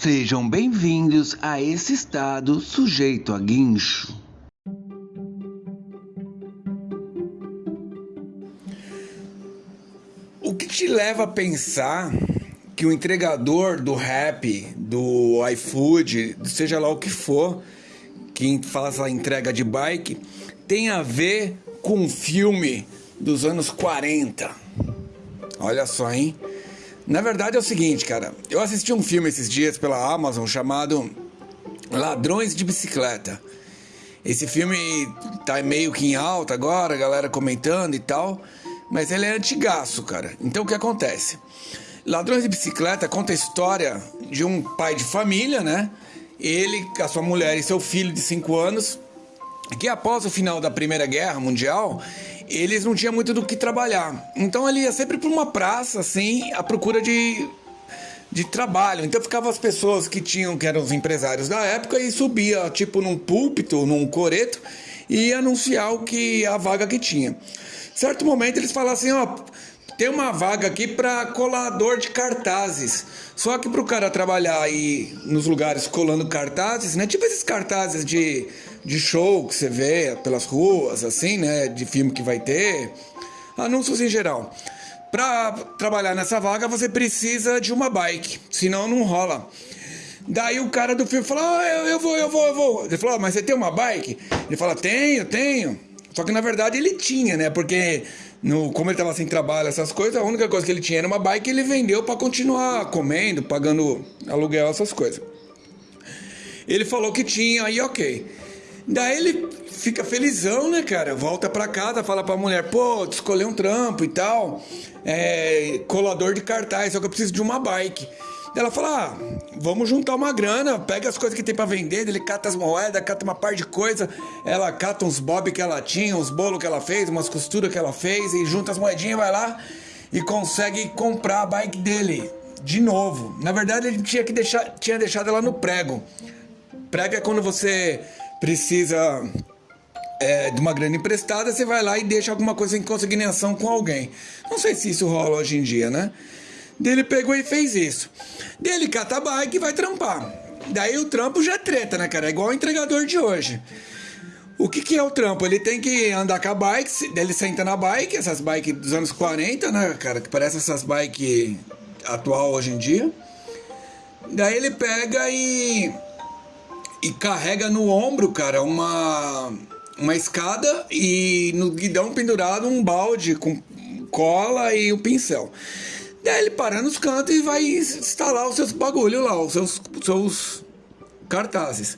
Sejam bem-vindos a esse estado sujeito a guincho. O que te leva a pensar que o entregador do rap, do iFood, seja lá o que for, que faz a entrega de bike, tem a ver com um filme dos anos 40? Olha só, hein? Na verdade é o seguinte, cara. Eu assisti um filme esses dias pela Amazon chamado Ladrões de Bicicleta. Esse filme tá meio que em alta agora, a galera comentando e tal, mas ele é antigaço, cara. Então o que acontece? Ladrões de Bicicleta conta a história de um pai de família, né? Ele, a sua mulher e seu filho de 5 anos, que após o final da Primeira Guerra Mundial, eles não tinham muito do que trabalhar. Então ele ia sempre para uma praça, assim, à procura de, de trabalho. Então ficava as pessoas que tinham, que eram os empresários da época, e subia, tipo, num púlpito, num coreto, e ia anunciar o que a vaga que tinha. Certo momento eles falavam assim, ó, tem uma vaga aqui para colador de cartazes. Só que para o cara trabalhar aí nos lugares colando cartazes, né? Tipo esses cartazes de de show que você vê pelas ruas, assim, né? De filme que vai ter, anúncios em geral. Para trabalhar nessa vaga, você precisa de uma bike, senão não rola. Daí o cara do filme falou: ah, eu, eu vou, eu vou, eu vou. Ele falou: mas você tem uma bike? Ele fala: tenho, tenho. Só que na verdade ele tinha, né? Porque no, como ele tava sem trabalho, essas coisas, a única coisa que ele tinha era uma bike e ele vendeu para continuar comendo, pagando aluguel, essas coisas. Ele falou que tinha, aí ok. Daí ele fica felizão, né, cara? Volta pra casa, fala pra mulher, pô, escolher um trampo e tal. É, colador de cartaz, só que eu preciso de uma bike. Ela fala: ah, vamos juntar uma grana, pega as coisas que tem para vender, ele cata as moedas, cata uma par de coisa, ela cata uns bob que ela tinha, uns bolos que ela fez, umas costuras que ela fez, e junta as moedinhas, vai lá e consegue comprar a bike dele de novo. Na verdade, ele tinha que deixar, tinha deixado ela no prego. Prego é quando você precisa é, de uma grana emprestada, você vai lá e deixa alguma coisa em consignação com alguém. Não sei se isso rola hoje em dia, né? Dele pegou e fez isso. Dele cata a bike e vai trampar. Daí o trampo já é treta, né, cara? É igual o entregador de hoje. O que, que é o trampo? Ele tem que andar com a bike, ele senta na bike, essas bikes dos anos 40, né, cara? Que parece essas bikes atual hoje em dia. Daí ele pega e e carrega no ombro, cara, uma, uma escada e no guidão pendurado um balde com cola e o um pincel. Daí ele para nos cantos e vai instalar os seus bagulho lá, os seus, seus cartazes.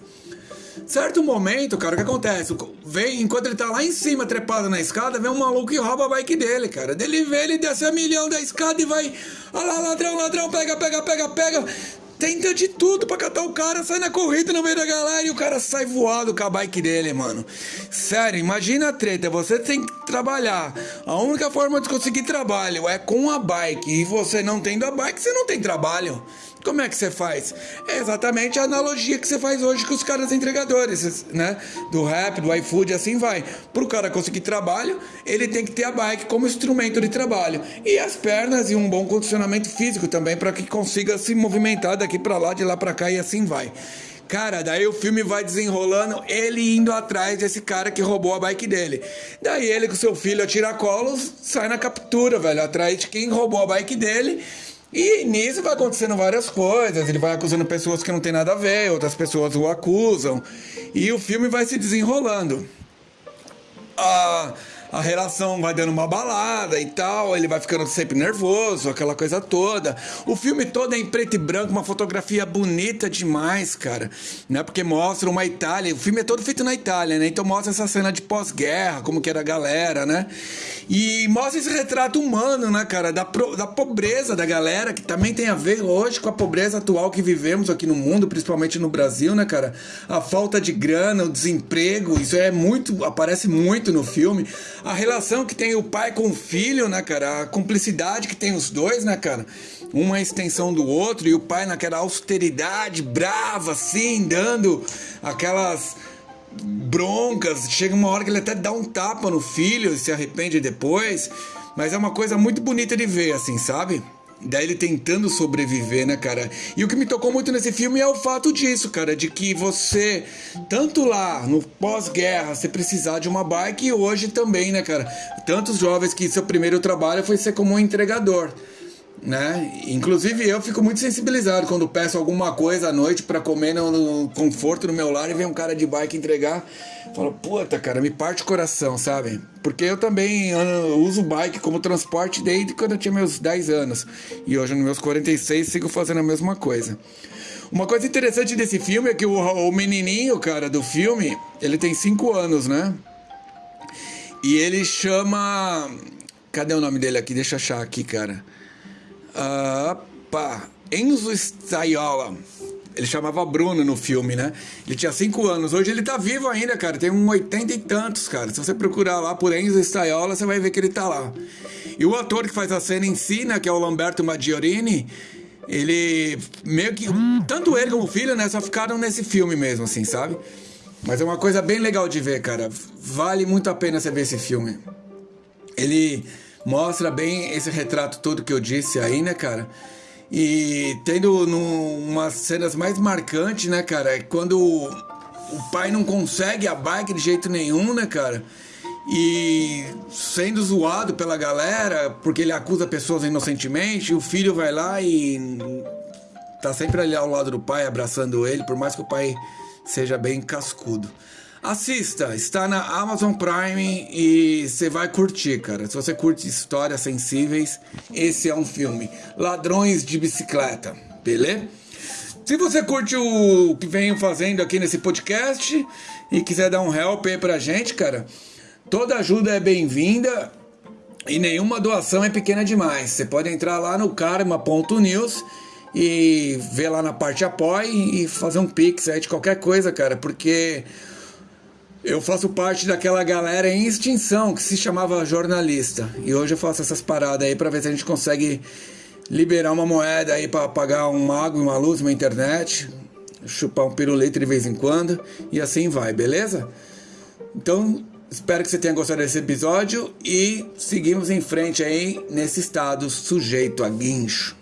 Certo momento, cara, o que acontece? Vem, enquanto ele tá lá em cima, trepado na escada, vem um maluco e rouba a bike dele, cara. Dele vê, ele desce a milhão da escada e vai. Olha lá, ladrão, ladrão, pega, pega, pega, pega tenta de tudo pra catar o cara, sai na corrida no meio da galera e o cara sai voado com a bike dele, mano. Sério, imagina a treta, você tem que trabalhar. A única forma de conseguir trabalho é com a bike. E você não tendo a bike, você não tem trabalho. Como é que você faz? É exatamente a analogia que você faz hoje com os caras entregadores, né? Do rap, do iFood, assim vai. Para o cara conseguir trabalho, ele tem que ter a bike como instrumento de trabalho. E as pernas e um bom condicionamento físico também, para que consiga se movimentar daqui para lá, de lá para cá e assim vai. Cara, daí o filme vai desenrolando, ele indo atrás desse cara que roubou a bike dele. Daí ele com seu filho a tiracolos sai na captura, velho, atrás de quem roubou a bike dele e nisso vai acontecendo várias coisas. Ele vai acusando pessoas que não tem nada a ver, outras pessoas o acusam. E o filme vai se desenrolando. Ah a relação vai dando uma balada e tal, ele vai ficando sempre nervoso, aquela coisa toda. O filme todo é em preto e branco, uma fotografia bonita demais, cara, né? Porque mostra uma Itália, o filme é todo feito na Itália, né? Então mostra essa cena de pós-guerra, como que era a galera, né? E mostra esse retrato humano, né, cara, da, pro, da pobreza da galera, que também tem a ver hoje com a pobreza atual que vivemos aqui no mundo, principalmente no Brasil, né, cara? A falta de grana, o desemprego, isso é muito, aparece muito no filme a relação que tem o pai com o filho, né, cara? A cumplicidade que tem os dois, né, cara? Uma extensão do outro e o pai naquela austeridade brava, assim, dando aquelas broncas. Chega uma hora que ele até dá um tapa no filho e se arrepende depois. Mas é uma coisa muito bonita de ver, assim, sabe? Daí ele tentando sobreviver, né, cara? E o que me tocou muito nesse filme é o fato disso, cara, de que você, tanto lá no pós-guerra, você precisar de uma bike e hoje também, né, cara? Tantos jovens que seu primeiro trabalho foi ser como um entregador né? Inclusive eu fico muito sensibilizado quando peço alguma coisa à noite para comer no, no, conforto no meu lar e vem um cara de bike entregar. Falo, puta, cara, me parte o coração, sabe? Porque eu também uso bike como transporte desde quando eu tinha meus 10 anos. E hoje, nos meus 46, sigo fazendo a mesma coisa. Uma coisa interessante desse filme é que o, o menininho, cara, do filme, ele tem 5 anos, né? E ele chama. Cadê o nome dele aqui? Deixa eu achar aqui, cara. Opa, Enzo Staiola. Ele chamava Bruno no filme, né? Ele tinha 5 anos. Hoje ele tá vivo ainda, cara. Tem um 80 e tantos, cara. Se você procurar lá por Enzo Staiola, você vai ver que ele tá lá. E o ator que faz a cena em si, né? Que é o Lamberto Maggiorini. Ele meio que. Tanto ele como o filho, né? Só ficaram nesse filme mesmo, assim, sabe? Mas é uma coisa bem legal de ver, cara. Vale muito a pena você ver esse filme. Ele mostra bem esse retrato todo que eu disse aí, né, cara? E tendo umas cenas mais marcantes, né, cara? É quando o pai não consegue a bike de jeito nenhum, né, cara? E sendo zoado pela galera, porque ele acusa pessoas inocentemente, o filho vai lá e tá sempre ali ao lado do pai, abraçando ele, por mais que o pai seja bem cascudo. Assista, está na Amazon Prime e você vai curtir, cara. Se você curte histórias sensíveis, esse é um filme. Ladrões de bicicleta, beleza? Se você curte o que venho fazendo aqui nesse podcast e quiser dar um help aí pra gente, cara, toda ajuda é bem-vinda e nenhuma doação é pequena demais. Você pode entrar lá no karma.news e ver lá na parte apoie e fazer um pix aí de qualquer coisa, cara, porque eu faço parte daquela galera em extinção que se chamava jornalista. E hoje eu faço essas paradas aí para ver se a gente consegue liberar uma moeda aí para pagar um água, uma luz, uma internet, chupar um pirulito de vez em quando e assim vai, beleza? Então, espero que você tenha gostado desse episódio e seguimos em frente aí nesse estado sujeito a guincho.